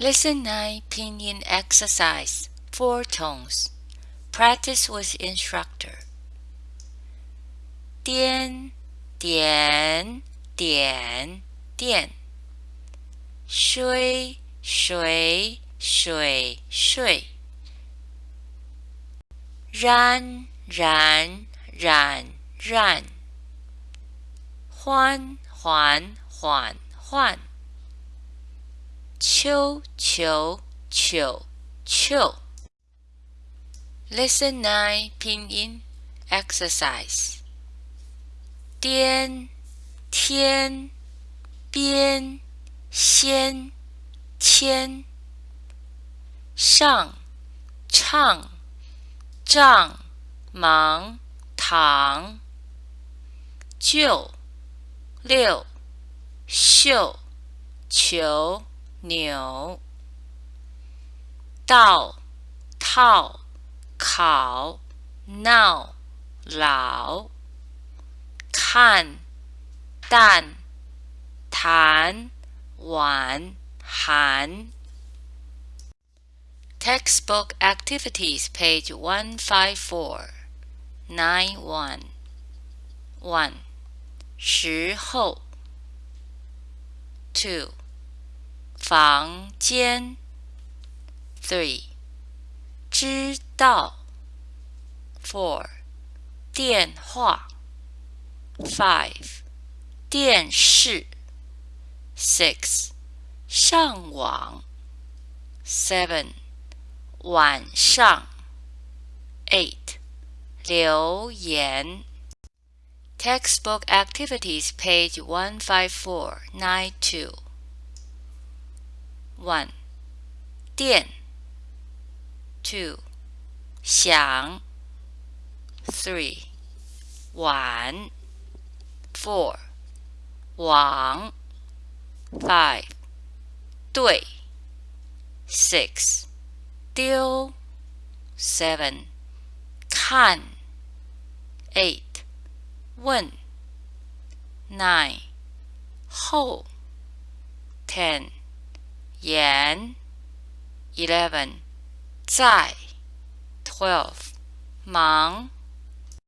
Lesson 9 Pinyin Exercise Four Tones Practice with Instructor 点点点点水水水水燃燃燃燃缓缓缓缓 秋秋秋秋 Lesson 9拼音 Exercise 颠天边先牵。上唱丈忙堂就六秀求牛到套考闹老看淡谈晚寒 Textbook Activities, page 154, 91. 1. 时候 2. 房间 3. 知道 4. 电话 5. 电视 6. 上网 7. 晚上 8. 留言 Textbook Activities, page 154, 92. 1. 电 2. 想 3. 晚 4. 网 5. 对 6. 丢 7. 看 8. 问 9. 后 10. yan 11 zai 12 mang